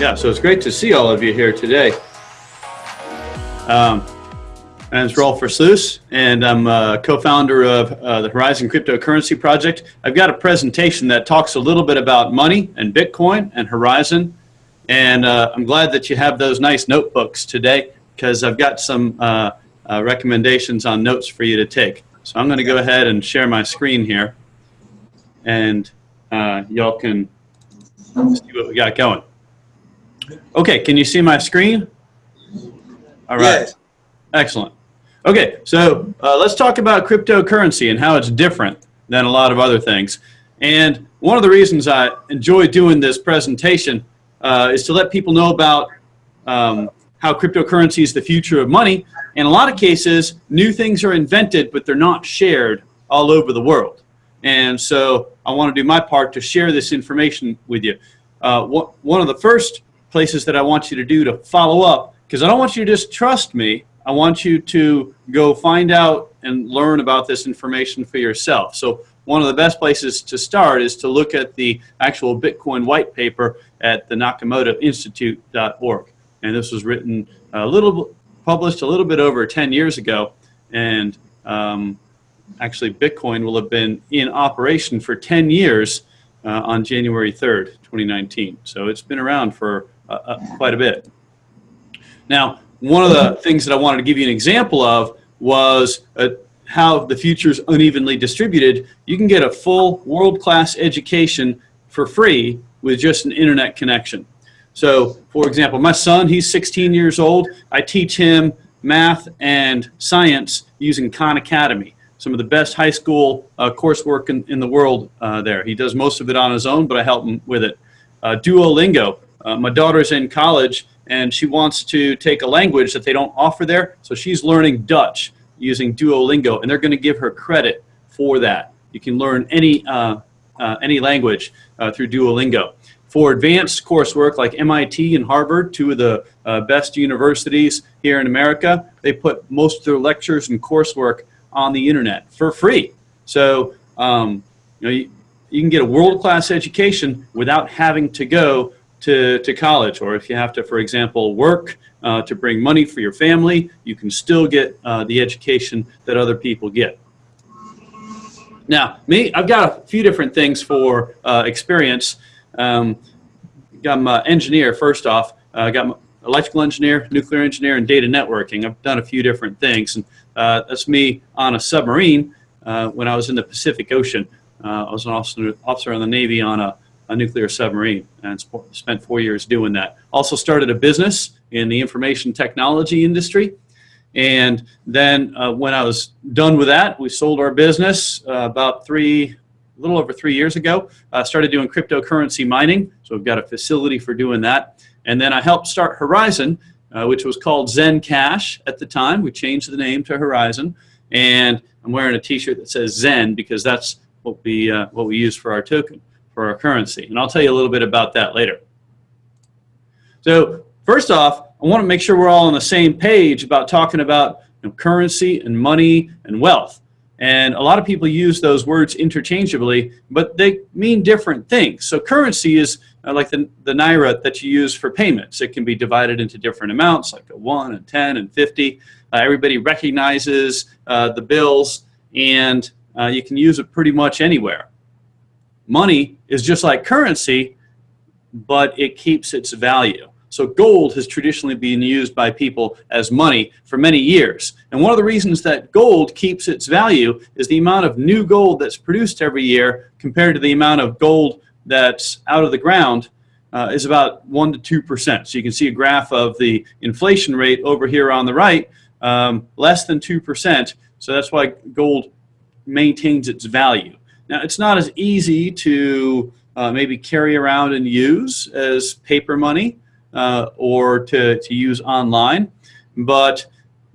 Yeah, so it's great to see all of you here today. Um, my name is Rolf Versluis, and I'm a co-founder of uh, the Horizen Cryptocurrency Project. I've got a presentation that talks a little bit about money and Bitcoin and Horizen, and uh, I'm glad that you have those nice notebooks today because I've got some uh, uh recommendations on notes for you to take. So I'm going to go ahead and share my screen here, and uh, y'all can see what we got going. Okay, can you see my screen? All right. Yes. Excellent. Okay, so uh, let's talk about cryptocurrency and how it's different than a lot of other things. And one of the reasons I enjoy doing this presentation uh, is to let people know about um, how cryptocurrency is the future of money. In a lot of cases, new things are invented, but they're not shared all over the world. And so I want to do my part to share this information with you. Uh, one of the first places that I want you to do to follow up because I don't want you to just trust me. I want you to go find out and learn about this information for yourself. So one of the best places to start is to look at the actual Bitcoin white paper at the Nakamoto Institute.org. And this was written a little, published a little bit over 10 years ago. And um, actually Bitcoin will have been in operation for 10 years uh, on January 3rd, 2019. So it's been around for uh, uh, quite a bit. Now, one of the things that I wanted to give you an example of was uh, how the future is unevenly distributed. You can get a full world-class education for free with just an internet connection. So, for example, my son, he's 16 years old. I teach him math and science using Khan Academy, some of the best high school uh, coursework in, in the world uh, there. He does most of it on his own, but I help him with it. Uh, Duolingo, uh, my daughter's in college and she wants to take a language that they don't offer there. So she's learning Dutch using Duolingo and they're going to give her credit for that. You can learn any, uh, uh, any language uh, through Duolingo. For advanced coursework like MIT and Harvard, two of the uh, best universities here in America, they put most of their lectures and coursework on the internet for free. So um, you, know, you, you can get a world-class education without having to go to, to college or if you have to, for example, work uh, to bring money for your family, you can still get uh, the education that other people get. Now, me, I've got a few different things for uh, experience. Um, I'm an engineer, first off. I got electrical engineer, nuclear engineer, and data networking. I've done a few different things. and uh, That's me on a submarine uh, when I was in the Pacific Ocean. Uh, I was an officer, officer in the Navy on a a nuclear submarine and spent four years doing that. Also started a business in the information technology industry. And then uh, when I was done with that, we sold our business uh, about three, a little over three years ago. Uh, started doing cryptocurrency mining. So we've got a facility for doing that. And then I helped start Horizen, uh, which was called Zen Cash at the time. We changed the name to Horizen. And I'm wearing a t-shirt that says Zen because that's what we, uh, what we use for our token for our currency. And I'll tell you a little bit about that later. So first off, I want to make sure we're all on the same page about talking about you know, currency and money and wealth. And a lot of people use those words interchangeably, but they mean different things. So currency is uh, like the, the Naira that you use for payments. It can be divided into different amounts, like a 1 and 10 and 50. Uh, everybody recognizes uh, the bills, and uh, you can use it pretty much anywhere. Money is just like currency, but it keeps its value. So gold has traditionally been used by people as money for many years. And one of the reasons that gold keeps its value is the amount of new gold that's produced every year compared to the amount of gold that's out of the ground uh, is about 1 to 2%. So you can see a graph of the inflation rate over here on the right, um, less than 2%. So that's why gold maintains its value. Now, it's not as easy to uh, maybe carry around and use as paper money uh, or to, to use online, but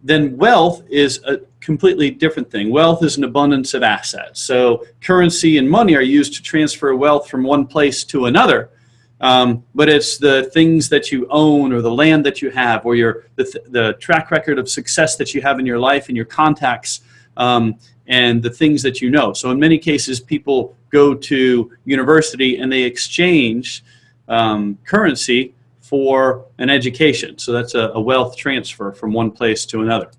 then wealth is a completely different thing. Wealth is an abundance of assets. So currency and money are used to transfer wealth from one place to another, um, but it's the things that you own or the land that you have or your, the, th the track record of success that you have in your life and your contacts um, and the things that you know. So in many cases, people go to university and they exchange um, currency for an education. So that's a, a wealth transfer from one place to another.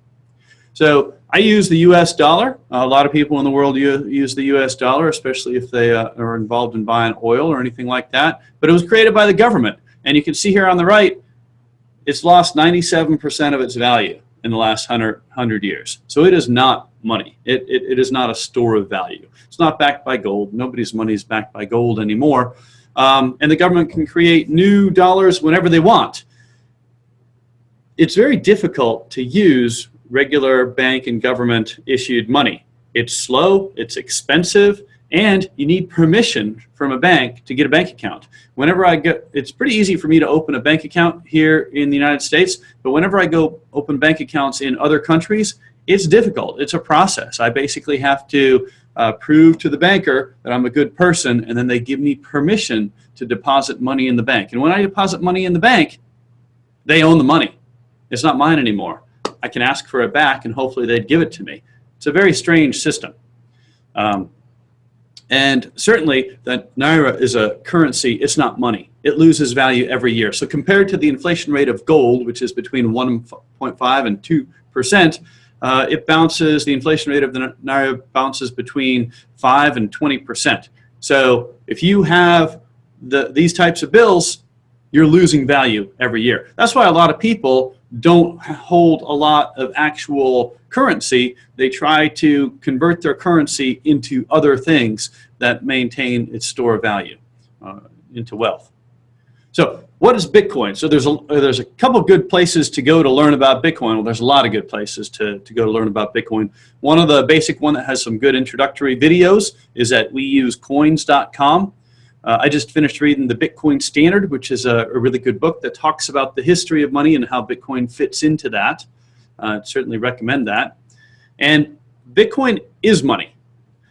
So I use the U.S. dollar. a lot of people in the world use the U.S. dollar, especially if they uh, are involved in buying oil or anything like that. But it was created by the government. And you can see here on the right, it's lost 97% of its value in the last 100, 100 years. So it is not money. It, it, it is not a store of value. It's not backed by gold. Nobody's money is backed by gold anymore. Um, and the government can create new dollars whenever they want. It's very difficult to use regular bank and government issued money. It's slow, it's expensive, and you need permission from a bank to get a bank account. Whenever I get, it's pretty easy for me to open a bank account here in the United States, but whenever I go open bank accounts in other countries, it's difficult. It's a process. I basically have to uh, prove to the banker that I'm a good person, and then they give me permission to deposit money in the bank. And when I deposit money in the bank, they own the money. It's not mine anymore. I can ask for it back and hopefully they'd give it to me. It's a very strange system. Um, and certainly the Naira is a currency, it's not money. It loses value every year. So compared to the inflation rate of gold, which is between 1.5 and 2%, uh, it bounces, the inflation rate of the Naira bounces between 5 and 20%. So if you have the, these types of bills, you're losing value every year. That's why a lot of people don't hold a lot of actual currency. They try to convert their currency into other things that maintain its store of value, uh, into wealth. So what is Bitcoin? So there's a, there's a couple good places to go to learn about Bitcoin. Well, there's a lot of good places to, to go to learn about Bitcoin. One of the basic one that has some good introductory videos is at weusecoins.com. Uh, I just finished reading the Bitcoin Standard, which is a, a, really good book that talks about the history of money and how Bitcoin fits into that. Uh, certainly recommend that. And Bitcoin is money.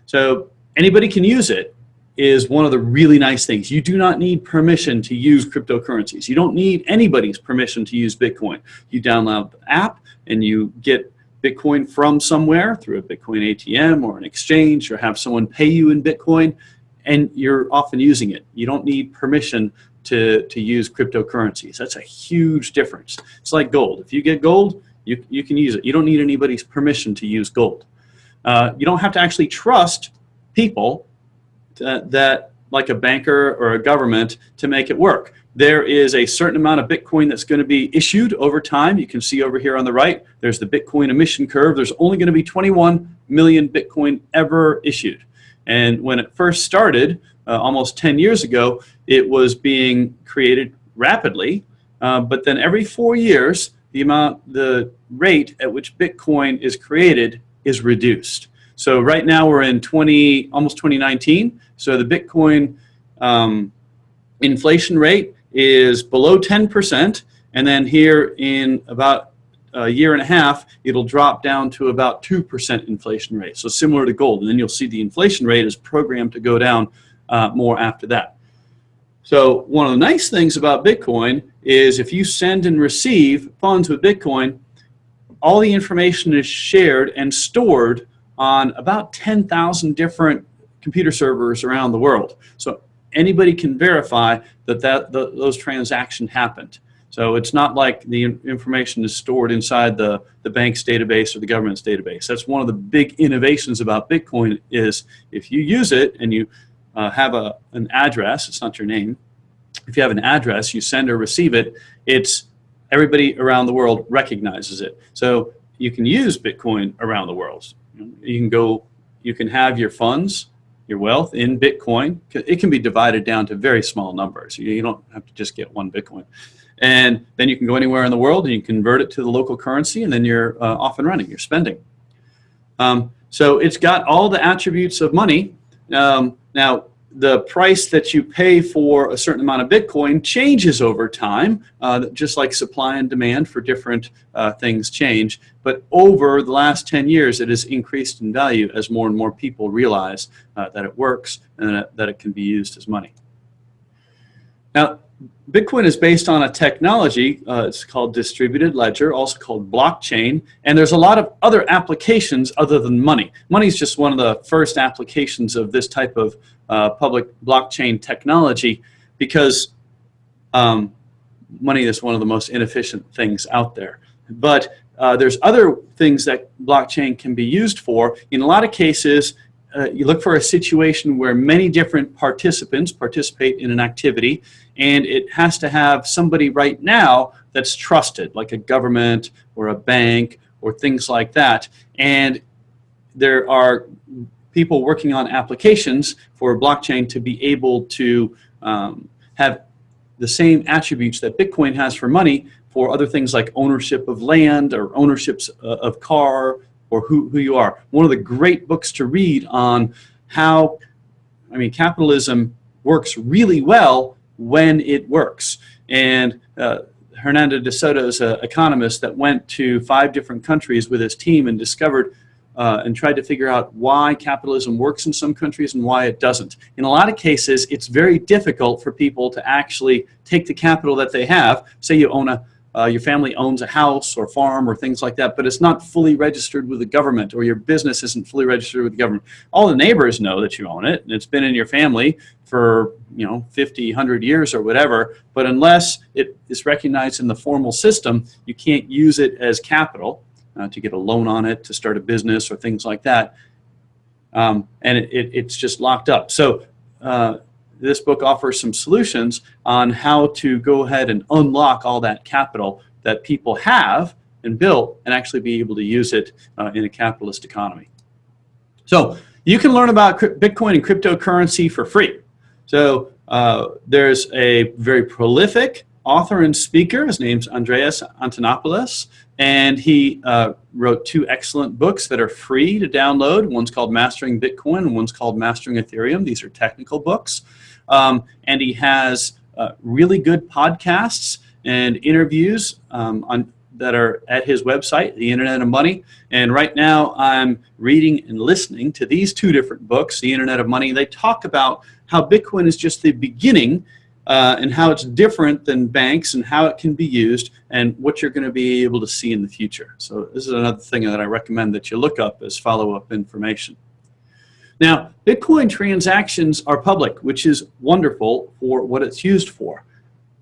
So anybody can use it is one of the really nice things. You do not need permission to use cryptocurrencies. You don't need anybody's permission to use Bitcoin. You download the app and you get Bitcoin from somewhere through a Bitcoin ATM or an exchange or have someone pay you in Bitcoin and you're often using it. You don't need permission to, to use cryptocurrencies. That's a huge difference. It's like gold. If you get gold, you, you can use it. You don't need anybody's permission to use gold. Uh, you don't have to actually trust people that, like a banker or a government, to make it work. There is a certain amount of Bitcoin that's going to be issued over time. You can see over here on the right, there's the Bitcoin emission curve. There's only going to be 21 million Bitcoin ever issued. And when it first started, uh, almost 10 years ago, it was being created rapidly. Uh, but then every four years, the amount, the rate at which Bitcoin is created is reduced. So right now we're in 20, almost 2019. So the Bitcoin um, inflation rate is below 10%. And then here in about a year and a half, it'll drop down to about 2% inflation rate. So similar to gold. And then you'll see the inflation rate is programmed to go down uh, more after that. So one of the nice things about Bitcoin is if you send and receive funds with Bitcoin, all the information is shared and stored on about 10,000 different computer servers around the world. So anybody can verify that, that the, those transactions happened. So it's not like the information is stored inside the, the bank's database or the government's database. That's one of the big innovations about Bitcoin is if you use it and you uh, have a, an address, it's not your name, if you have an address, you send or receive it, it's everybody around the world recognizes it. So you can use Bitcoin around the world. You can go, you can have your funds, your wealth in Bitcoin. It can be divided down to very small numbers. You don't have to just get one Bitcoin. And then you can go anywhere in the world and you convert it to the local currency and then you're uh, off and running, you're spending. Um, so it's got all the attributes of money. Um, now, the price that you pay for a certain amount of Bitcoin changes over time, uh, just like supply and demand for different uh, things change. But over the last 10 years, it has increased in value as more and more people realize uh, that it works and that it can be used as money. Now, Bitcoin is based on a technology, uh, it's called distributed ledger, also called blockchain, and there's a lot of other applications other than money. Money is just one of the first applications of this type of uh, public blockchain technology because um, money is one of the most inefficient things out there. But uh, there's other things that blockchain can be used for. In a lot of cases, uh, you look for a situation where many different participants participate in an activity and it has to have somebody right now that's trusted, like a government or a bank or things like that. And there are people working on applications for blockchain to be able to um, have the same attributes that Bitcoin has for money for other things like ownership of land or ownerships uh, of car or who, who you are. One of the great books to read on how, I mean, capitalism works really well when it works. And uh, Hernando de Soto is an economist that went to five different countries with his team and discovered uh, and tried to figure out why capitalism works in some countries and why it doesn't. In a lot of cases, it's very difficult for people to actually take the capital that they have, say you own a, uh, your family owns a house or farm or things like that, but it's not fully registered with the government or your business isn't fully registered with the government. All the neighbors know that you own it and it's been in your family for you know 50, 100 years or whatever, but unless it is recognized in the formal system, you can't use it as capital uh, to get a loan on it, to start a business or things like that. Um, and it, it, it's just locked up. So uh, this book offers some solutions on how to go ahead and unlock all that capital that people have and built and actually be able to use it uh, in a capitalist economy. So you can learn about Bitcoin and cryptocurrency for free. So uh, there's a very prolific author and speaker. His name's Andreas Antonopoulos, and he uh, wrote two excellent books that are free to download. One's called Mastering Bitcoin, and one's called Mastering Ethereum. These are technical books. Um, and he has uh, really good podcasts and interviews um, on that are at his website, The Internet of Money. And right now I'm reading and listening to these two different books, The Internet of Money. They talk about how Bitcoin is just the beginning uh, and how it's different than banks and how it can be used and what you're going to be able to see in the future. So this is another thing that I recommend that you look up as follow-up information. Now, Bitcoin transactions are public, which is wonderful for what it's used for.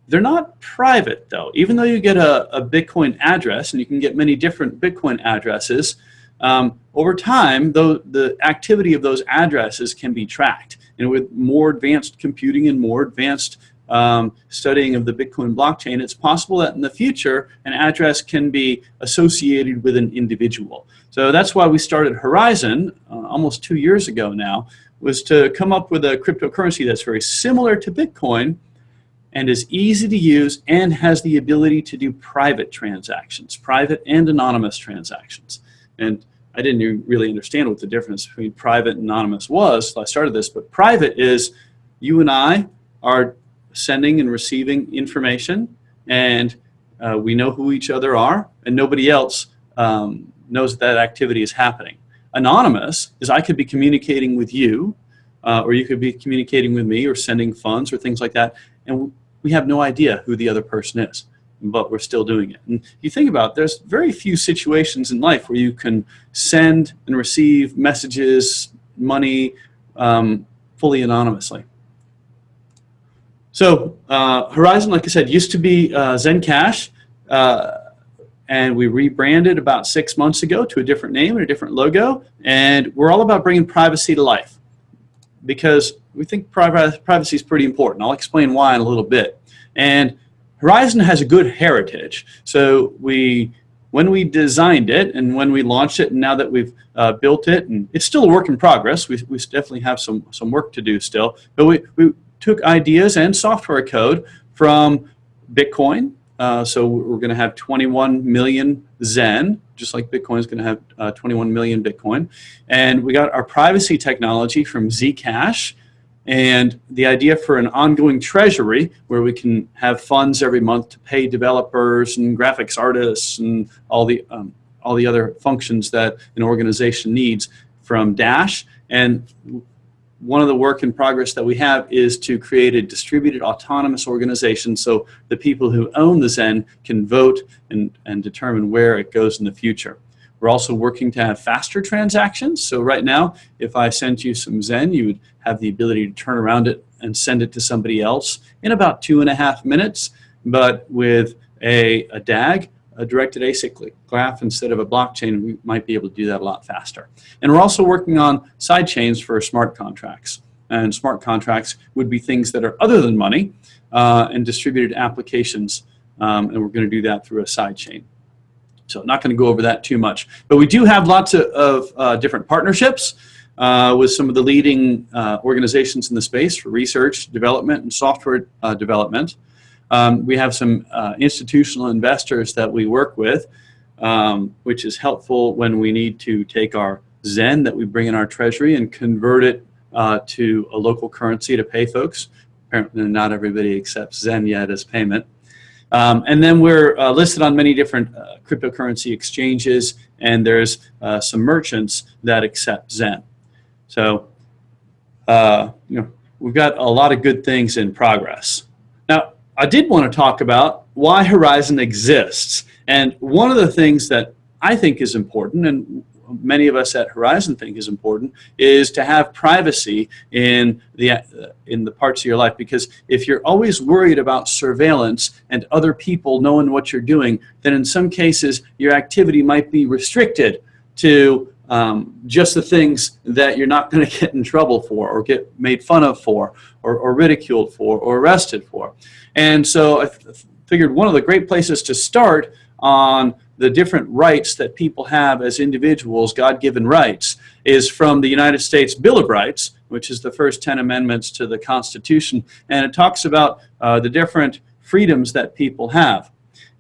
They're not private, though. Even though you get a, a Bitcoin address, and you can get many different Bitcoin addresses, um, over time, though, the activity of those addresses can be tracked. And with more advanced computing and more advanced um, studying of the Bitcoin blockchain, it's possible that in the future an address can be associated with an individual. So that's why we started Horizen uh, almost two years ago now, was to come up with a cryptocurrency that's very similar to Bitcoin and is easy to use and has the ability to do private transactions, private and anonymous transactions. And I didn't really understand what the difference between private and anonymous was, so I started this, but private is you and I are sending and receiving information and uh, we know who each other are and nobody else um, knows that, activity is happening. Anonymous is I could be communicating with you uh, or you could be communicating with me or sending funds or things like that and we have no idea who the other person is but we're still doing it. And you think about it, there's very few situations in life where you can send and receive messages, money, um, fully anonymously. So uh, Horizen, like I said, used to be uh, Zencash, uh, and we rebranded about six months ago to a different name and a different logo, and we're all about bringing privacy to life because we think privacy is pretty important. I'll explain why in a little bit. And Horizen has a good heritage. So we, when we designed it and when we launched it and now that we've uh, built it, and it's still a work in progress, we, we definitely have some, some work to do still, but we, we took ideas and software code from Bitcoin. Uh, so we're going to have 21 million Zen, just like Bitcoin is going to have uh, 21 million Bitcoin. And we got our privacy technology from Zcash and the idea for an ongoing treasury where we can have funds every month to pay developers and graphics artists and all the, um, all the other functions that an organization needs from Dash. And one of the work in progress that we have is to create a distributed autonomous organization so the people who own the Zen can vote and, and determine where it goes in the future. We're also working to have faster transactions. So right now, if I sent you some Zen, you would have the ability to turn around it and send it to somebody else in about two and a half minutes. but with a, a DAG, a directed acyclic graph instead of a blockchain, we might be able to do that a lot faster. And we're also working on side chains for smart contracts. And smart contracts would be things that are other than money uh, and distributed applications. Um, and we're going to do that through a side chain. So not going to go over that too much. But we do have lots of, of uh, different partnerships uh, with some of the leading uh, organizations in the space for research, development, and software uh, development. Um, we have some uh, institutional investors that we work with, um, which is helpful when we need to take our Zen that we bring in our treasury and convert it uh, to a local currency to pay folks. Apparently not everybody accepts Zen yet as payment. Um, and then we're uh, listed on many different uh, cryptocurrency exchanges, and there's uh, some merchants that accept Zen. So, uh, you know, we've got a lot of good things in progress. I did want to talk about why Horizen exists. And one of the things that I think is important, and many of us at Horizen think is important is to have privacy in the uh, in the parts of your life because if you're always worried about surveillance and other people knowing what you're doing then in some cases your activity might be restricted to um, just the things that you're not going to get in trouble for or get made fun of for or, or ridiculed for or arrested for and so I figured one of the great places to start on the different rights that people have as individuals, God-given rights, is from the United States Bill of Rights, which is the first 10 amendments to the Constitution, and it talks about uh, the different freedoms that people have.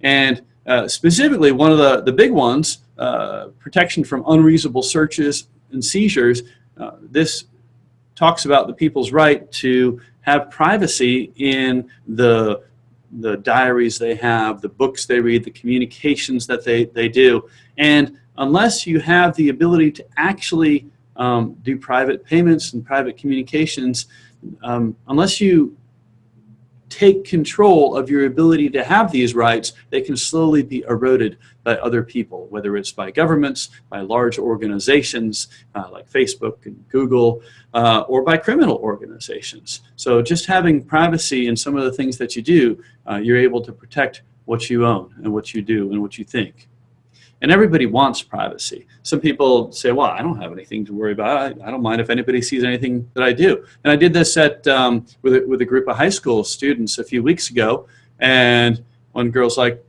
And uh, specifically, one of the, the big ones, uh, protection from unreasonable searches and seizures, uh, this talks about the people's right to have privacy in the the diaries they have, the books they read, the communications that they, they do. And unless you have the ability to actually um, do private payments and private communications, um, unless you take control of your ability to have these rights, they can slowly be eroded by other people, whether it's by governments, by large organizations uh, like Facebook and Google, uh, or by criminal organizations. So just having privacy in some of the things that you do, uh, you're able to protect what you own and what you do and what you think. And everybody wants privacy. Some people say, well, I don't have anything to worry about. I, I don't mind if anybody sees anything that I do. And I did this at, um, with, a, with a group of high school students a few weeks ago. And one girl's like,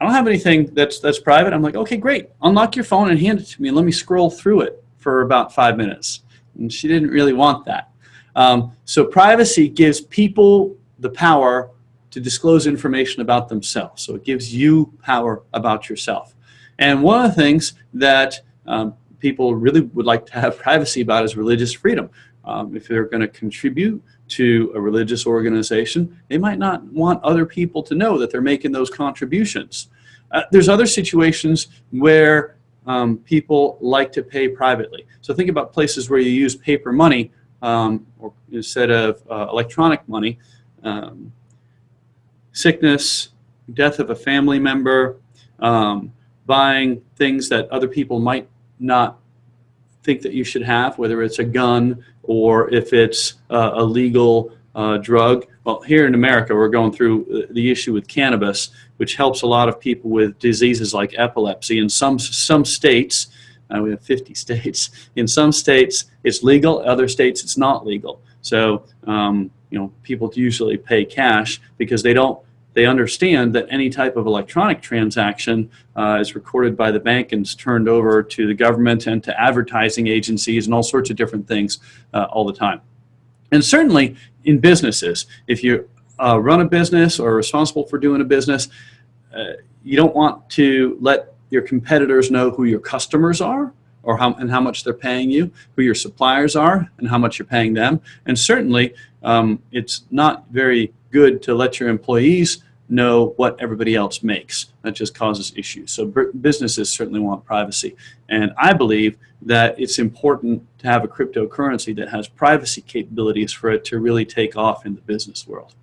I don't have anything that's, that's private. I'm like, okay, great. Unlock your phone and hand it to me and let me scroll through it for about five minutes. And she didn't really want that. Um, so privacy gives people the power to disclose information about themselves. So it gives you power about yourself. And one of the things that um, people really would like to have privacy about is religious freedom. Um, if they're going to contribute to a religious organization, they might not want other people to know that they're making those contributions. Uh, there's other situations where um, people like to pay privately. So think about places where you use paper money um, or instead of uh, electronic money. Um, sickness, death of a family member, um, buying things that other people might not think that you should have, whether it's a gun or if it's uh, a legal uh, drug. Well, here in America, we're going through the issue with cannabis, which helps a lot of people with diseases like epilepsy. In some, some states, uh, we have 50 states, in some states it's legal, other states it's not legal. So, um, you know, people usually pay cash because they don't they understand that any type of electronic transaction uh, is recorded by the bank and is turned over to the government and to advertising agencies and all sorts of different things uh, all the time. And certainly in businesses, if you uh, run a business or are responsible for doing a business, uh, you don't want to let your competitors know who your customers are or how, and how much they're paying you, who your suppliers are and how much you're paying them. And certainly um, it's not very good to let your employees know what everybody else makes. That just causes issues. So businesses certainly want privacy. And I believe that it's important to have a cryptocurrency that has privacy capabilities for it to really take off in the business world.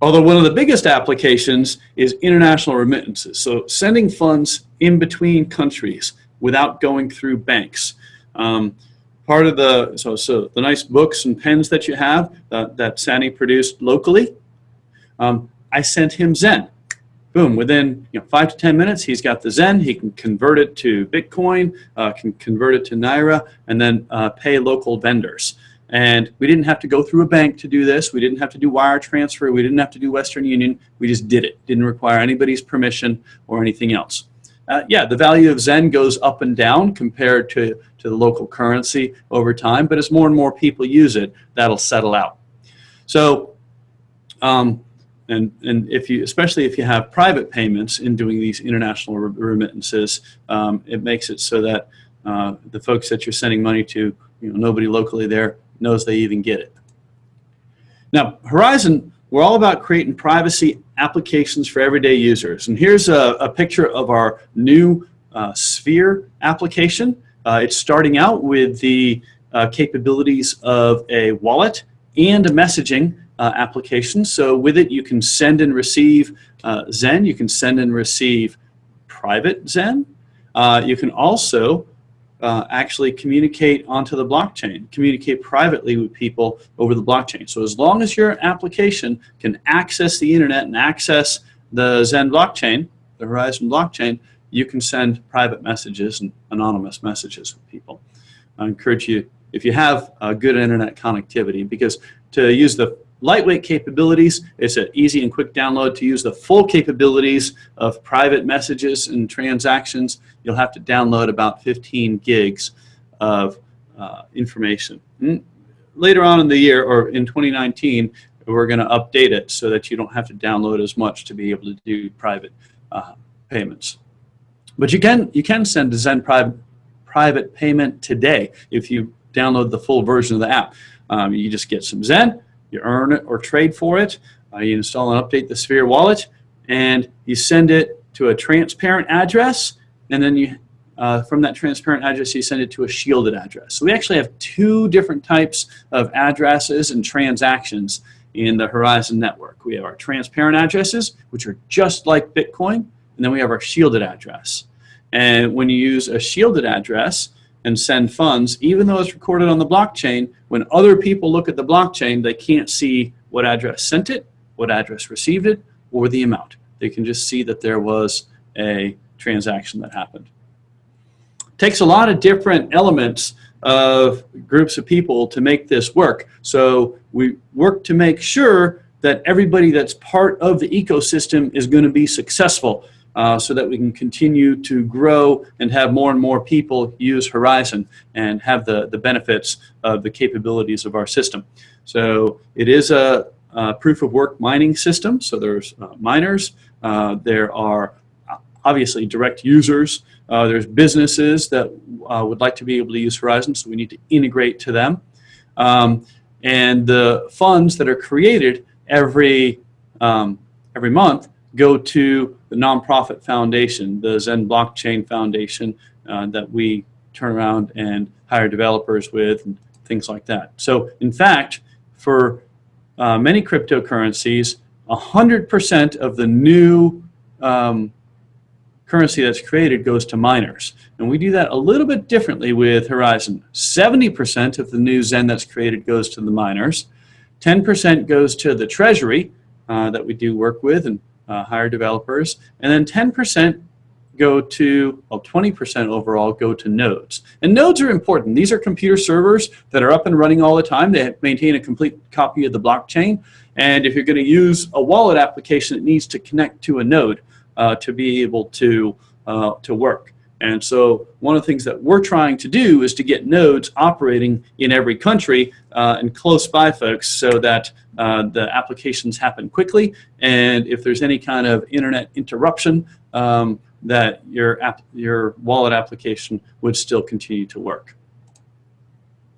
Although one of the biggest applications is international remittances. So sending funds in between countries without going through banks. Um, part of the, so, so the nice books and pens that you have uh, that Sani produced locally, um, I sent him Zen. Boom, within you know, five to 10 minutes, he's got the Zen. He can convert it to Bitcoin, uh, can convert it to Naira, and then uh, pay local vendors. And we didn't have to go through a bank to do this. We didn't have to do wire transfer. We didn't have to do Western Union. We just did it. Didn't require anybody's permission or anything else. Uh, yeah, the value of Zen goes up and down compared to, to the local currency over time, but as more and more people use it, that'll settle out. So um, and, and if you, especially if you have private payments in doing these international remittances, um, it makes it so that uh, the folks that you're sending money to, you know, nobody locally there knows they even get it. Now, Horizen, we're all about creating privacy applications for everyday users. And here's a, a picture of our new uh, Sphere application. Uh, it's starting out with the uh, capabilities of a wallet and a messaging uh, application. So with it, you can send and receive uh, Zen. You can send and receive private Zen. Uh, you can also uh, actually communicate onto the blockchain, communicate privately with people over the blockchain. So as long as your application can access the internet and access the Zen blockchain, the Horizen blockchain, you can send private messages and anonymous messages with people. I encourage you, if you have a good internet connectivity, because to use the lightweight capabilities. It's an easy and quick download to use the full capabilities of private messages and transactions. You'll have to download about 15 gigs of uh, information. And later on in the year or in 2019, we're going to update it so that you don't have to download as much to be able to do private uh, payments. But you can you can send a Zen private private payment today if you download the full version of the app. Um, you just get some Zen, you earn it or trade for it, uh, you install and update the Sphere wallet, and you send it to a transparent address, and then you, uh, from that transparent address, you send it to a shielded address. So we actually have two different types of addresses and transactions in the Horizen network. We have our transparent addresses, which are just like Bitcoin, and then we have our shielded address. And when you use a shielded address, and send funds, even though it's recorded on the blockchain, when other people look at the blockchain, they can't see what address sent it, what address received it, or the amount. They can just see that there was a transaction that happened. Takes a lot of different elements of groups of people to make this work. So we work to make sure that everybody that's part of the ecosystem is going to be successful uh, so that we can continue to grow and have more and more people use Horizen and have the, the benefits of the capabilities of our system. So it is a, a proof of work mining system. So there's uh, miners, uh, there are obviously direct users, uh, there's businesses that uh, would like to be able to use Horizen, so we need to integrate to them. Um, and the funds that are created every, um, every month go to the nonprofit foundation, the Zen Blockchain Foundation uh, that we turn around and hire developers with and things like that. So in fact, for uh, many cryptocurrencies, 100% of the new um, currency that's created goes to miners. And we do that a little bit differently with Horizen. 70% of the new Zen that's created goes to the miners. 10% goes to the treasury uh, that we do work with and uh, hire developers, and then 10% go to, well, 20% overall go to nodes. And nodes are important. These are computer servers that are up and running all the time. They maintain a complete copy of the blockchain. And if you're going to use a wallet application, it needs to connect to a node uh, to be able to, uh, to work. And so one of the things that we're trying to do is to get nodes operating in every country uh, and close by folks so that uh, the applications happen quickly. And if there's any kind of internet interruption, um, that your, app, your wallet application would still continue to work.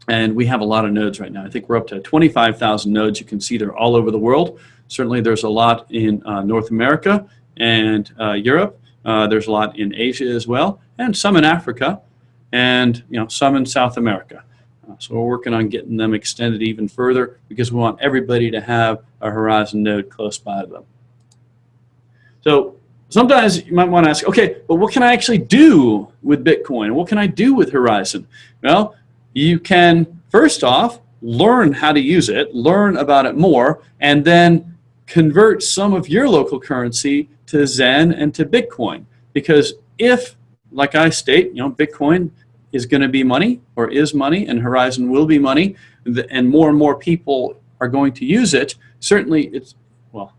And we have a lot of nodes right now. I think we're up to 25,000 nodes. You can see they're all over the world. Certainly there's a lot in uh, North America and uh, Europe. Uh, there's a lot in Asia as well, and some in Africa, and you know some in South America. Uh, so we're working on getting them extended even further because we want everybody to have a Horizen node close by them. So sometimes you might want to ask, okay, but what can I actually do with Bitcoin? What can I do with Horizen? Well, you can first off learn how to use it, learn about it more, and then convert some of your local currency to Zen and to Bitcoin. Because if, like I state, you know, Bitcoin is going to be money or is money and Horizen will be money and more and more people are going to use it, certainly it's, well,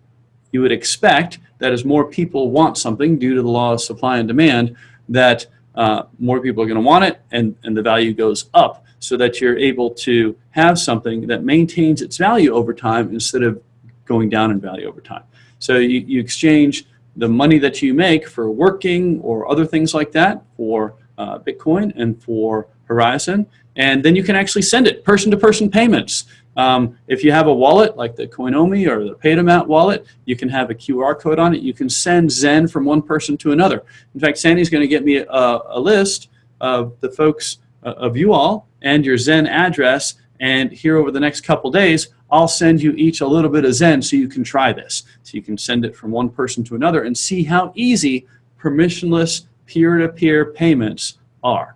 you would expect that as more people want something due to the law of supply and demand, that uh, more people are going to want it and, and the value goes up so that you're able to have something that maintains its value over time instead of going down in value over time. So you, you exchange the money that you make for working or other things like that for uh, Bitcoin and for Horizen, and then you can actually send it person-to-person -person payments. Um, if you have a wallet like the Coinomi or the Paytomat wallet, you can have a QR code on it. You can send Zen from one person to another. In fact, Sandy's going to get me a, a list of the folks uh, of you all and your Zen address. And here over the next couple days, I'll send you each a little bit of Zen so you can try this. So you can send it from one person to another and see how easy permissionless peer-to-peer -peer payments are.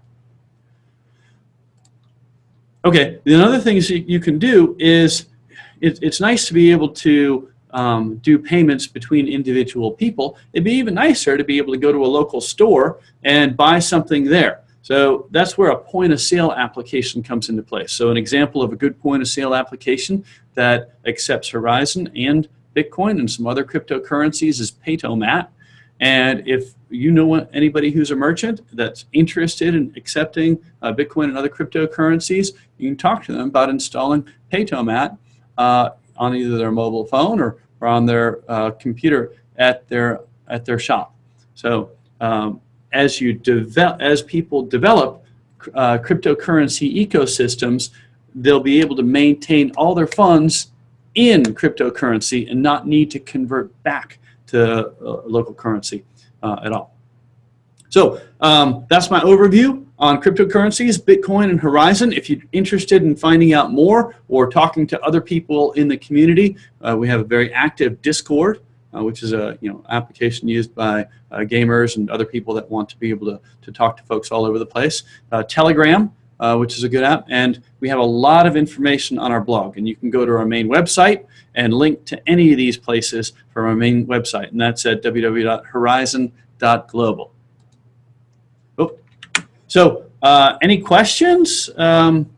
Okay, the other things you can do is it, it's nice to be able to um, do payments between individual people. It'd be even nicer to be able to go to a local store and buy something there. So that's where a point of sale application comes into place. So an example of a good point of sale application that accepts Horizen and Bitcoin and some other cryptocurrencies is Paytomat. And if you know anybody who's a merchant that's interested in accepting uh, Bitcoin and other cryptocurrencies, you can talk to them about installing Paytomat uh, on either their mobile phone or, or on their uh, computer at their at their shop. So um, as you develop, as people develop uh, cryptocurrency ecosystems, they'll be able to maintain all their funds in cryptocurrency and not need to convert back to uh, local currency uh, at all. So um, that's my overview on cryptocurrencies, Bitcoin and Horizen. If you're interested in finding out more or talking to other people in the community, uh, we have a very active Discord uh, which is a you know application used by uh, gamers and other people that want to be able to, to talk to folks all over the place. Uh, Telegram, uh, which is a good app, and we have a lot of information on our blog, and you can go to our main website and link to any of these places from our main website, and that's at www.horizen.global. Oh. So, uh, any questions? Um,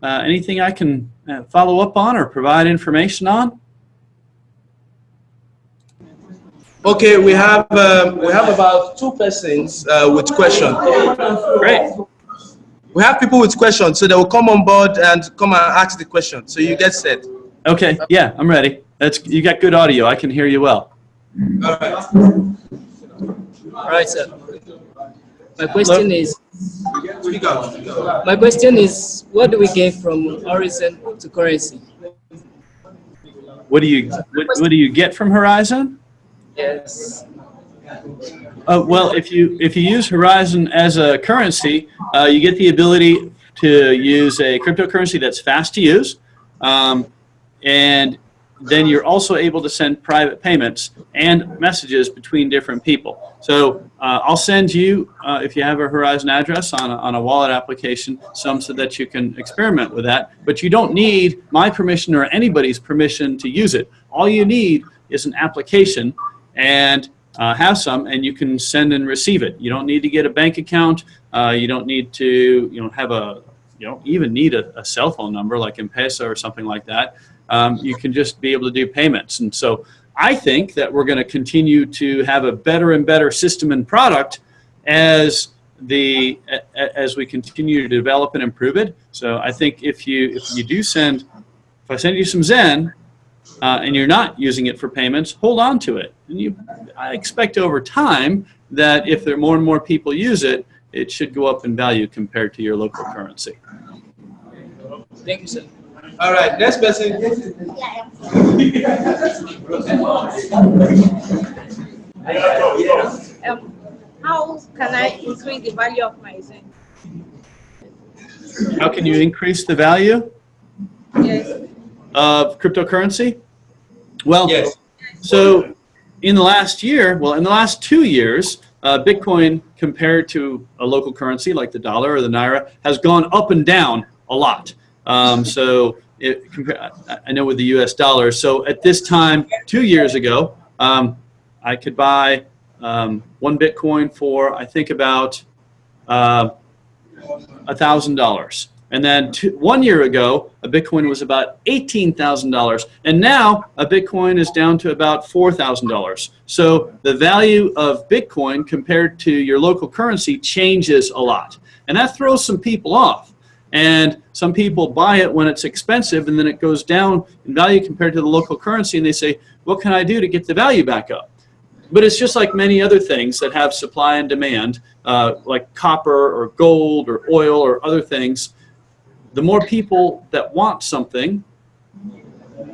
uh, anything I can follow up on or provide information on? Okay, we have um, we have about two persons uh, with questions. Great. We have people with questions, so they will come on board and come and ask the question. So you get set. Okay. Yeah, I'm ready. That's you got good audio. I can hear you well. All right. All right, sir. My question is. My question is, what do we gain from Horizen to currency? What do you what, what do you get from Horizen? Yes. Uh, well, if you if you use Horizen as a currency, uh, you get the ability to use a cryptocurrency that's fast to use, um, and then you're also able to send private payments and messages between different people. So uh, I'll send you, uh, if you have a Horizen address on a, on a wallet application, some so that you can experiment with that. But you don't need my permission or anybody's permission to use it. All you need is an application and uh, have some and you can send and receive it. You don't need to get a bank account. Uh, you don't need to you know have a you don't even need a, a cell phone number like M-Pesa or something like that. Um, you can just be able to do payments. And so I think that we're going to continue to have a better and better system and product as the as we continue to develop and improve it. So I think if you if you do send if I send you some Zen uh, and you're not using it for payments, hold on to it. And you, I expect over time that if there more and more people use it, it should go up in value compared to your local currency. Thank you, sir. All right, next person. um, how can I increase the value of my Zen? How can you increase the value? Yes. of cryptocurrency? Well, Yes. so in the last year, well, in the last two years, uh, Bitcoin compared to a local currency like the dollar or the naira has gone up and down a lot. Um, so it, I- I know with the US dollar. So at this time, two years ago, um, I could buy um, one Bitcoin for, I think about uh, $1,000. And then two, one year ago, a Bitcoin was about $18,000. And now a Bitcoin is down to about $4,000. So the value of Bitcoin compared to your local currency changes a lot. And that throws some people off. And some people buy it when it's expensive and then it goes down in value compared to the local currency and they say, what can I do to get the value back up? But it's just like many other things that have supply and demand, uh, like copper or gold or oil or other things. The more people that want something,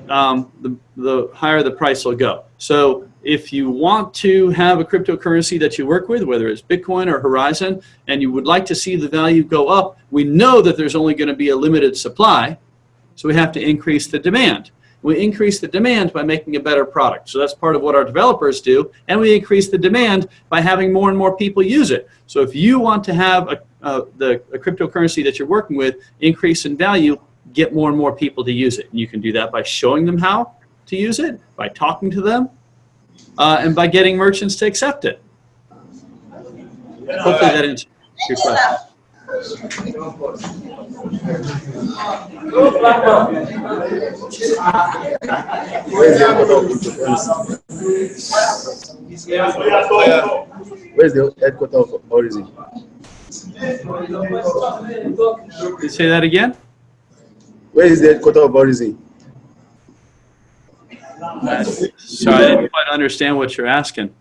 um, the, the higher the price will go. So if you want to have a cryptocurrency that you work with, whether it's Bitcoin or Horizen, and you would like to see the value go up, we know that there's only going to be a limited supply, so we have to increase the demand. We increase the demand by making a better product. So that's part of what our developers do. And we increase the demand by having more and more people use it. So if you want to have a, uh, the a cryptocurrency that you're working with increase in value, get more and more people to use it. And you can do that by showing them how to use it, by talking to them, uh, and by getting merchants to accept it. Hopefully that answers your question. Where's the headquarters of cryptocurrency? Where's the Origin? Say that again? Where is the headquarters of Origin? Sorry, I didn't quite understand what you're asking.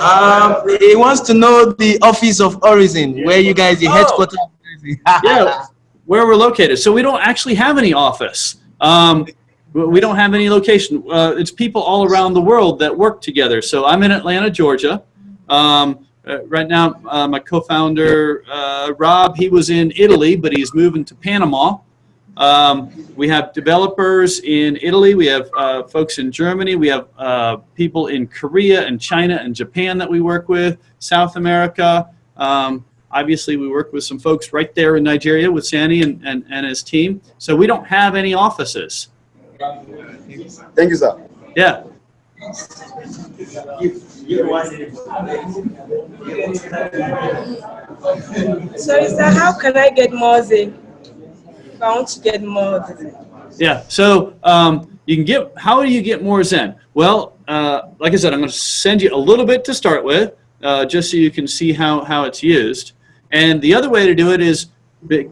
Um, he wants to know the office of Horizen, where you guys, the headquarters. Yeah, where we're located. So we don't actually have any office. Um, we we don't have any location. Uh, it's people all around the world that work together. So I'm in Atlanta, Georgia. Um, uh, right now, uh, my co-founder, uh, Rob, he was in Italy, but he's moving to Panama. Um, we have developers in Italy. We have uh, folks in Germany. We have uh, people in Korea and China and Japan that we work with, South America. Um, obviously, we work with some folks right there in Nigeria with Sandy and, and, and his team. So we don't have any offices. Thank you, sir. Yeah. So is that how can I get more Zen? To get more Zen. Yeah, so um, you can get, how do you get more Zen? Well, uh, like I said, I'm going to send you a little bit to start with, uh, just so you can see how, how it's used. And the other way to do it is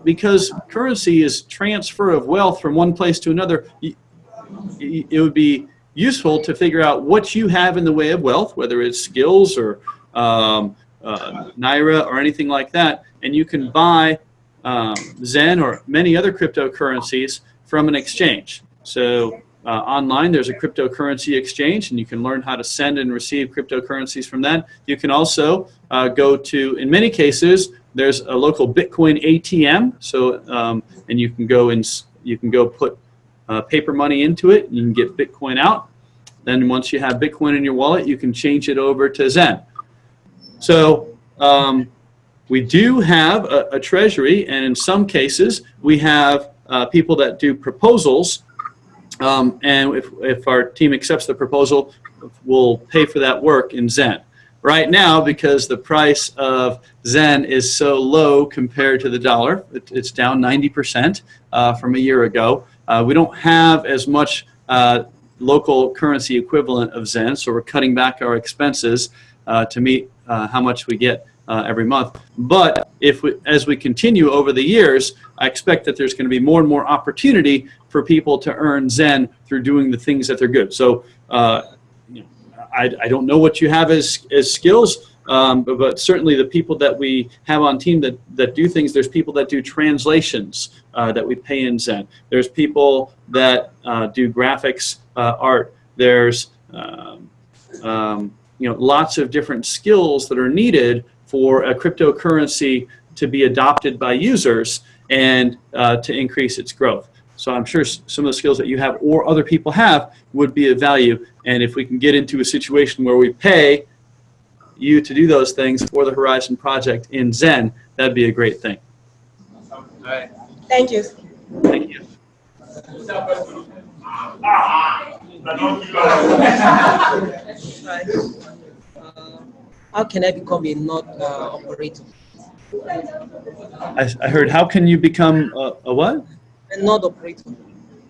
because currency is transfer of wealth from one place to another, it would be useful to figure out what you have in the way of wealth, whether it's skills or um, uh, Naira or anything like that, and you can buy um, Zen or many other cryptocurrencies from an exchange. So uh, online, there's a cryptocurrency exchange, and you can learn how to send and receive cryptocurrencies from that. You can also uh, go to, in many cases, there's a local Bitcoin ATM. So, um, and you can go and you can go put uh, paper money into it. You can get Bitcoin out. Then once you have Bitcoin in your wallet, you can change it over to Zen. So um, we do have a, a treasury, and in some cases, we have uh, people that do proposals. Um, and if, if our team accepts the proposal, we'll pay for that work in Zen. Right now, because the price of Zen is so low compared to the dollar, it, it's down 90% uh, from a year ago. Uh, we don't have as much uh, local currency equivalent of Zen, so we're cutting back our expenses uh, to meet uh, how much we get uh, every month. But if we, as we continue over the years, I expect that there's going to be more and more opportunity for people to earn Zen through doing the things that they're good. So uh, I, I don't know what you have as, as skills, um, but, but certainly the people that we have on team that, that do things, there's people that do translations uh, that we pay in Zen. There's people that uh, do graphics, uh, art. There's um, um, you know, lots of different skills that are needed for a cryptocurrency to be adopted by users and uh, to increase its growth. So I'm sure some of the skills that you have or other people have would be of value. And if we can get into a situation where we pay you to do those things for the Horizen project in Zen, that'd be a great thing. Thank you. Thank you. How can I become a node uh, operator? I, I heard, how can you become a, a what? A node operator.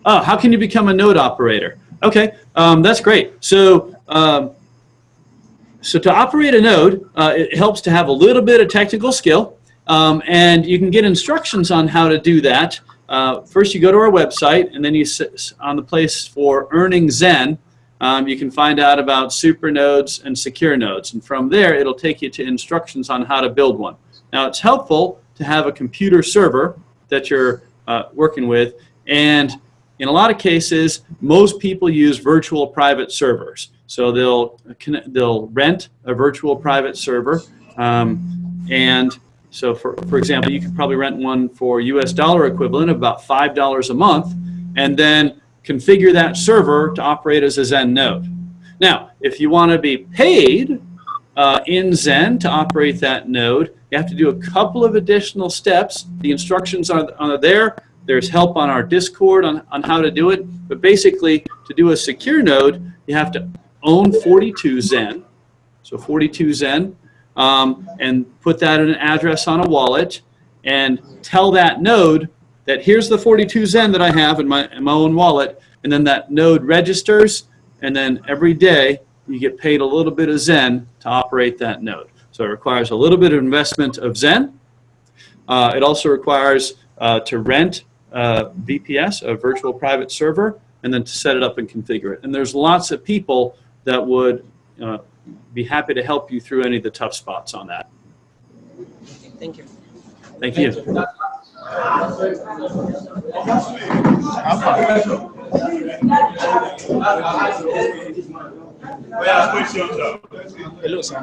Oh, how can you become a node operator? Okay, um, that's great. So, um, so to operate a node, uh, it helps to have a little bit of technical skill, um, and you can get instructions on how to do that. Uh, first, you go to our website, and then you sit on the place for earning Zen. Um, you can find out about super nodes and secure nodes, and from there, it'll take you to instructions on how to build one. Now, it's helpful to have a computer server that you're uh, working with, and in a lot of cases, most people use virtual private servers. So they'll they'll rent a virtual private server, um, and so for for example, you could probably rent one for U.S. dollar equivalent of about five dollars a month, and then configure that server to operate as a Zen node. Now, if you want to be paid uh, in Zen to operate that node, you have to do a couple of additional steps. The instructions are, are there. There's help on our Discord on, on how to do it. But basically, to do a secure node, you have to own 42 Zen, so 42 Zen, um, and put that in an address on a wallet, and tell that node that here's the 42 Zen that I have in my, in my own wallet, and then that node registers, and then every day you get paid a little bit of Zen to operate that node. So it requires a little bit of investment of Zen. Uh, it also requires uh, to rent uh, VPS, a virtual private server, and then to set it up and configure it. And there's lots of people that would uh, be happy to help you through any of the tough spots on that. Thank you. Thank you. Hello, sir.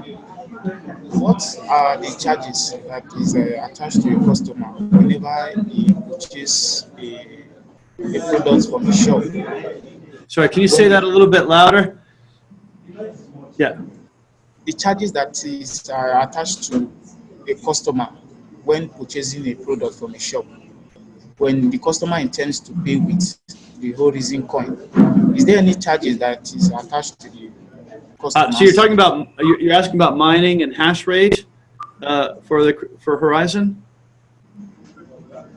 What are the charges that is uh, attached to a customer whenever he purchases a, a product from the shop? Sorry, can you say that a little bit louder? Yeah. The charges that is uh, attached to a customer when purchasing a product from a shop, when the customer intends to pay with the Horizen coin, is there any charges that is attached to the customer? Uh, so you're talking about, you're you're asking about mining and hash rate uh, for the, for Horizen?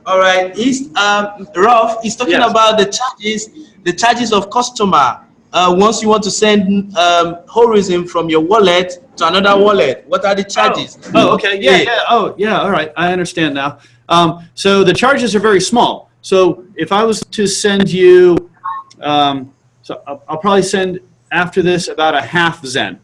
All right, he's, um, Ralph, he's talking Yes. about the charges, the charges of customer. Uh, once you want to send um, Horizen from your wallet to another wallet, what are the charges? Oh, okay, yeah, yeah, oh, yeah, all right, I understand now. Um, so the charges are very small. So if I was to send you, um, so I'll, I'll probably send after this about a half Zen,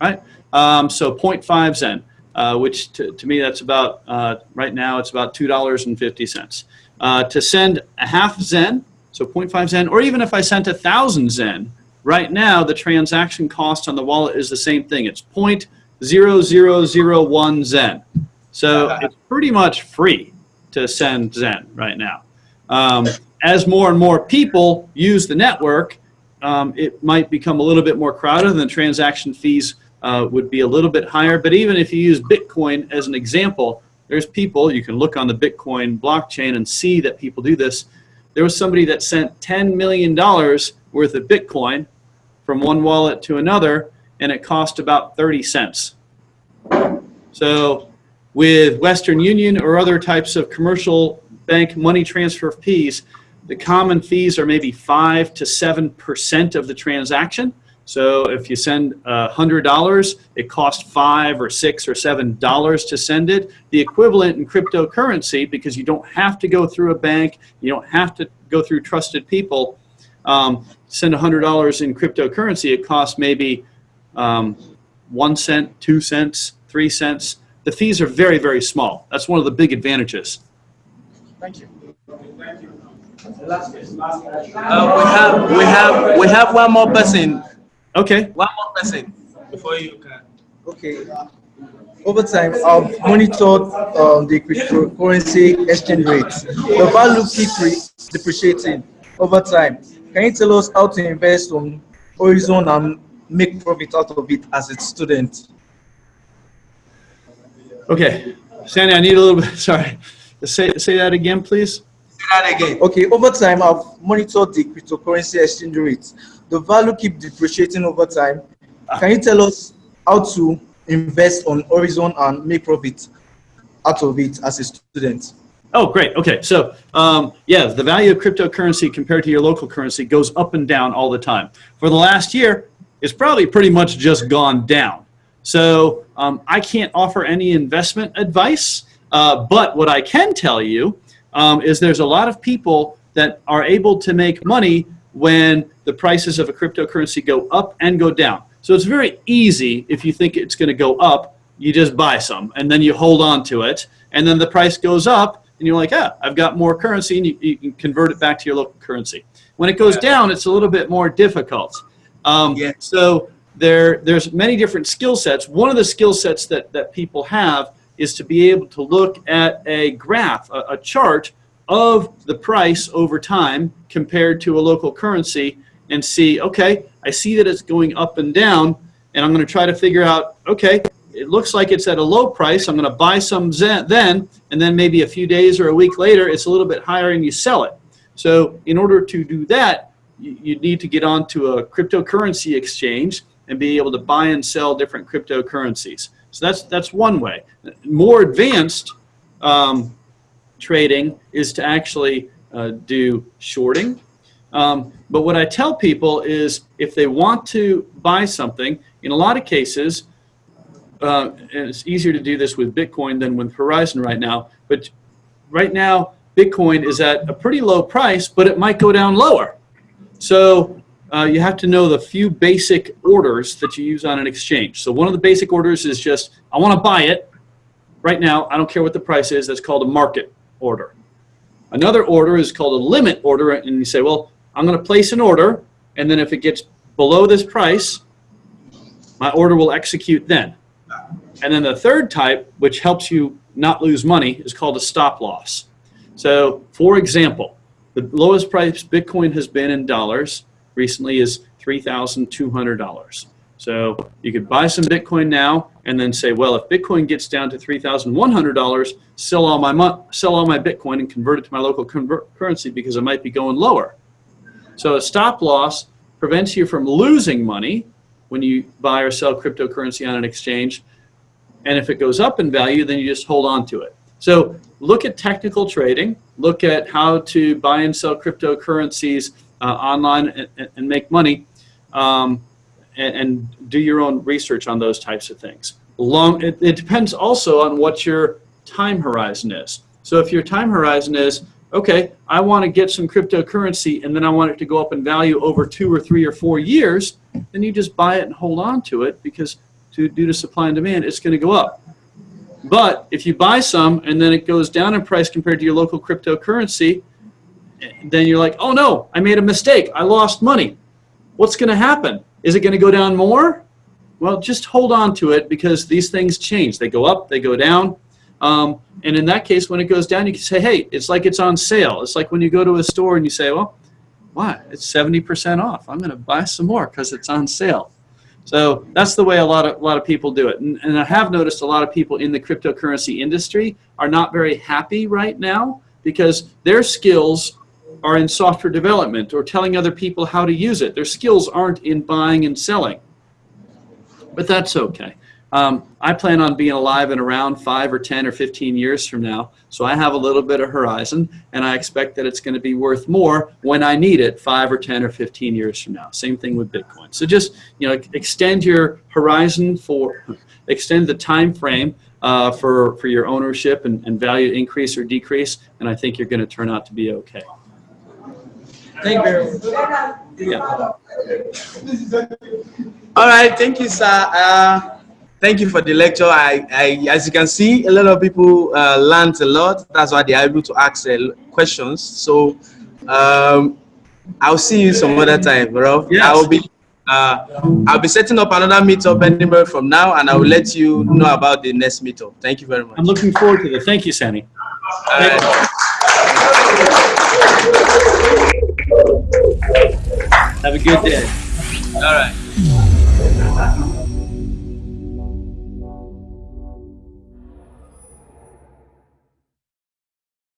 right? Um, so 0.5 Zen, uh, which to, to me that's about, uh, right now it's about $2.50. Uh, to send a half Zen, so 0.5 Zen, or even if I sent a thousand Zen, right now the transaction cost on the wallet is the same thing. It's 0.0001 Zen. So it's pretty much free to send Zen right now. Um, as more and more people use the network, um, it might become a little bit more crowded and the transaction fees uh, would be a little bit higher. But even if you use Bitcoin as an example, there's people, you can look on the Bitcoin blockchain and see that people do this. There was somebody that sent $10 million worth of Bitcoin from one wallet to another, and it cost about 30 cents. So with Western Union or other types of commercial bank money transfer fees, the common fees are maybe 5 to 7% of the transaction. So if you send uh, $100, it costs 5 or 6 or $7 to send it. The equivalent in cryptocurrency, because you don't have to go through a bank, you don't have to go through trusted people, um, send $100 in cryptocurrency, it costs maybe um, 1 cent, 2 cents, 3 cents. The fees are very, very small. That's one of the big advantages. Thank you. Uh, we have, we have, we have one more person, Okay. one more person before you can. Okay. Over time, I've monitored um, the cryptocurrency exchange rates. The value keeps depreciating over time. Can you tell us how to invest on Horizen and make profit out of it as a student? Okay. Sandy, I need a little bit, sorry. Say, say that again, please. Say that again. Okay, over time, I've monitored the cryptocurrency exchange rates. The value keep depreciating over time. Can you tell us how to invest on Horizen and make profit out of it as a student? Oh, great. Okay. So, um, yeah, the value of cryptocurrency compared to your local currency goes up and down all the time. For the last year, it's probably pretty much just gone down. So, um, I can't offer any investment advice, uh, but what I can tell you um, is there's a lot of people that are able to make money when the prices of a cryptocurrency go up and go down. So, it's very easy if you think it's going to go up, you just buy some and then you hold on to it, and then the price goes up and you're like, ah, I've got more currency, and you, you can convert it back to your local currency. When it goes down, it's a little bit more difficult. Um, Yeah. So there, there's many different skill sets. One of the skill sets that, that people have is to be able to look at a graph, a, a chart of the price over time compared to a local currency and see, okay, I see that it's going up and down, and I'm going to try to figure out, okay, it looks like it's at a low price. I'm going to buy some then, and then maybe a few days or a week later, it's a little bit higher and you sell it. So in order to do that, you, you need to get onto a cryptocurrency exchange and be able to buy and sell different cryptocurrencies. So that's that's one way. More advanced um, trading is to actually uh, do shorting. Um, but what I tell people is if they want to buy something, in a lot of cases, uh, and it's easier to do this with Bitcoin than with Horizen right now, but right now Bitcoin is at a pretty low price, but it might go down lower. So uh, you have to know the few basic orders that you use on an exchange. So one of the basic orders is just, I want to buy it right now. I don't care what the price is. That's called a market order. Another order is called a limit order, and you say, well, I'm going to place an order, and then if it gets below this price, my order will execute then. And then the third type, which helps you not lose money, is called a stop loss. So, for example, the lowest price Bitcoin has been in dollars recently is $3,200. So you could buy some Bitcoin now and then say, well, if Bitcoin gets down to $3,100, sell all my sell all my Bitcoin and convert it to my local currency because it might be going lower. So a stop loss prevents you from losing money when you buy or sell cryptocurrency on an exchange. And if it goes up in value, then you just hold on to it. So look at technical trading, look at how to buy and sell cryptocurrencies uh, online and, and, make money, um, and, and, do your own research on those types of things. Long, it, it depends also on what your time horizon is. So if your time horizon is, okay, I want to get some cryptocurrency and then I want it to go up in value over two or three or four years, then you just buy it and hold on to it because to, due to supply and demand, it's going to go up. But if you buy some and then it goes down in price compared to your local cryptocurrency, then you're like, oh no, I made a mistake. I lost money. What's going to happen? Is it going to go down more? Well, just hold on to it because these things change. They go up, they go down. Um, and in that case, when it goes down, you can say, hey, it's like it's on sale. It's like when you go to a store and you say, well, why? It's 70% off. I'm going to buy some more because it's on sale. So that's the way a lot of a lot of people do it. And, and I have noticed a lot of people in the cryptocurrency industry are not very happy right now because their skills are in software development or telling other people how to use it. Their skills aren't in buying and selling. But that's okay. Um, I plan on being alive and around five or 10 or 15 years from now. So I have a little bit of horizon and I expect that it's going to be worth more when I need it five or 10 or 15 years from now. Same thing with Bitcoin. So just, you know, extend your horizon for, extend the time frame uh, for, for your ownership and, and value increase or decrease. And I think you're going to turn out to be okay. Thank you very much. Yeah. All right, thank you, sir. Uh, thank you for the lecture. I, I, as you can see, a lot of people uh, learned a lot. That's why they are able to ask uh, questions. So um, I'll see you some other time, bro. Yes. I will be. Uh, I'll be setting up another meetup anywhere from now, and I will let you know about the next meetup. Thank you very much. I'm looking forward to it. Thank you, Sammy. All right. Have a good day. All right.